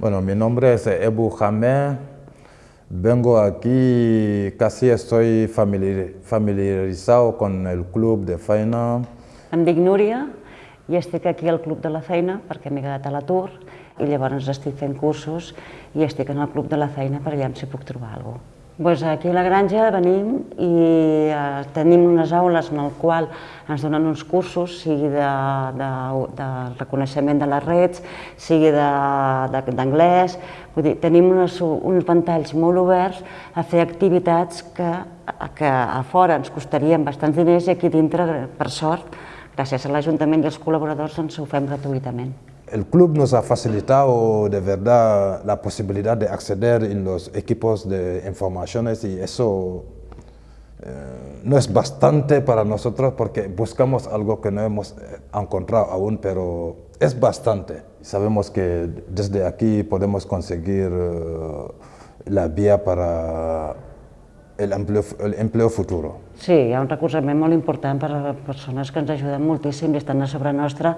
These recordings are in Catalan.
Bueno, mi nombre es Ebu Jamé. Vengo aquí, casi estoy familiarizado con el club de feina. Em dic Núria i estic aquí al Club de la Feina perquè m'he quedat a l'atur i llavors estic fent cursos i estic en el Club de la Feina per allà si puc trobar alguna cosa. Pues aquí a la granja venim i eh, tenim unes aules en el qual ens donen uns cursos, sigui de, de, de reconeixement de les rets, sigui d'anglès, vull dir, tenim unes, uns ventalls molt oberts a fer activitats que, que a fora ens costarien bastants diners i aquí dintre, per sort, gràcies a l'Ajuntament i als col·laboradors, ens ho fem gratuïtament. El club nos ha facilitado de verdad la posibilidad de acceder en los equipos de informaciones y eso eh, no es bastante para nosotros porque buscamos algo que no hemos eh, encontrado aún, pero es bastante. Sabemos que desde aquí podemos conseguir uh, la vía para el empleo, el empleo futuro. Sí, hi ha un recolzament molt important per a persones que ens ajuden moltíssim i estan a sobre nostra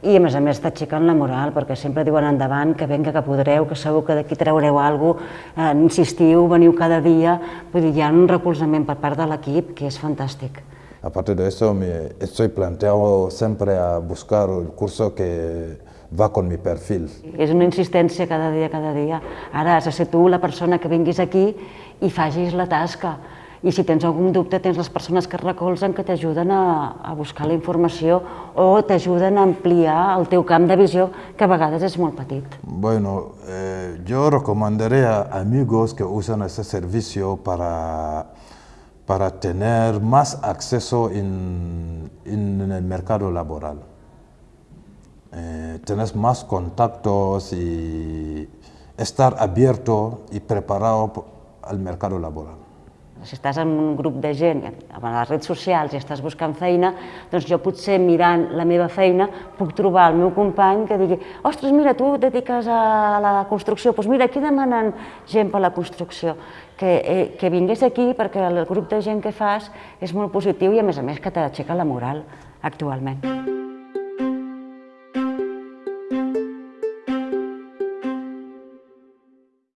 i a més a més t'aixequen la moral perquè sempre diuen endavant, que venga, que podreu, que segur que d'aquí traureu alguna cosa, eh, insistiu, veniu cada dia, vull dir, hi ha un recolzament per part de l'equip que és fantàstic. Aparte de eso, me estoy planteado siempre a buscar el curso que va con mi perfil. És una insistència cada dia, cada dia. Ara has de ser tu la persona que vinguis aquí i facis la tasca. I si tens algun dubte, tens les persones que recolzen que t'ajuden a, a buscar la informació o t'ajuden a ampliar el teu camp de visió, que a vegades és molt petit. Bueno, eh, yo recomendaría a amigos que usan ese servicio para, para tener más acceso en, en el mercado laboral. Eh, tener más contactos y estar abierto y preparado al mercado laboral. Si estàs en un grup de gent, a les redes socials, i estàs buscant feina, doncs jo potser mirant la meva feina puc trobar el meu company que digui ostres, mira, tu et dediques a la construcció, doncs mira, aquí demanen gent per la construcció. Que, eh, que vingués aquí perquè el grup de gent que fas és molt positiu i a més a més que t'aixeca la moral actualment.